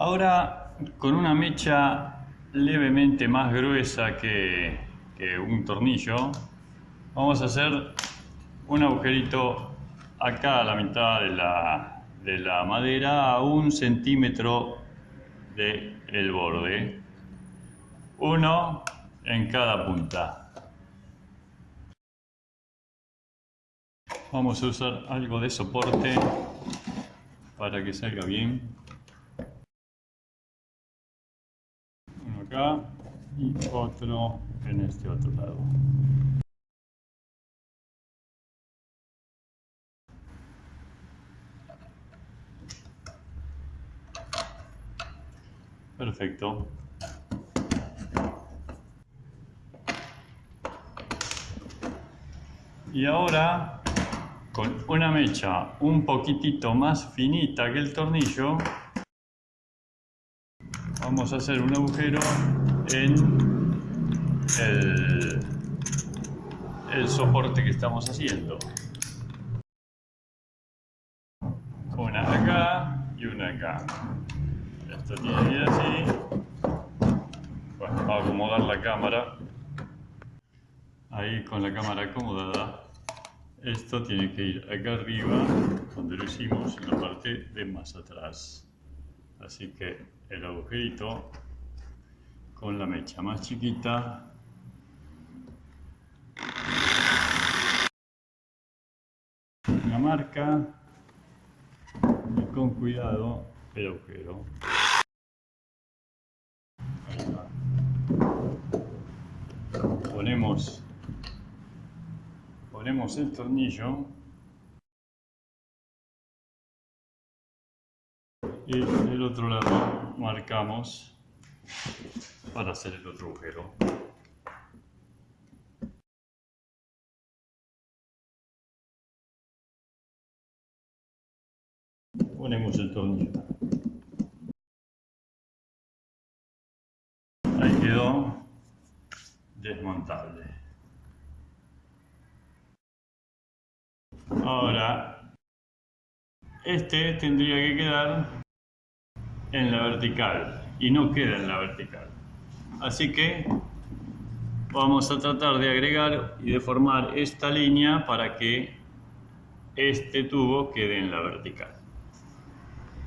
Ahora con una mecha levemente más gruesa que, un tornillo vamos a hacer un agujerito acá a la mitad de la, de madera a un centímetro del el borde. Uno en cada punta. Vamos a usar algo de soporte para que salga bien acá y otro en este otro lado Perfecto. Y ahora, con una mecha un poquitito más finita que el tornillo, vamos a hacer un agujero en el, el soporte que estamos haciendo. Una acá y una acá. Esto tiene que ir así. Bueno, a acomodar la cámara. Ahí con la cámara acomodada esto tiene que ir acá arriba donde lo hicimos en la parte de más atrás así que el agujerito con la mecha más chiquita. Una marca y con cuidado el agujero. Ponemos ponemos el tornillo y del otro lado marcamos para hacer el otro agujero ponemos el tornillo ahí quedó desmontable. Ahora, este tendría que quedar en la vertical y no queda en la vertical. Así que vamos a tratar de agregar y de formar esta línea para que este tubo quede en la vertical.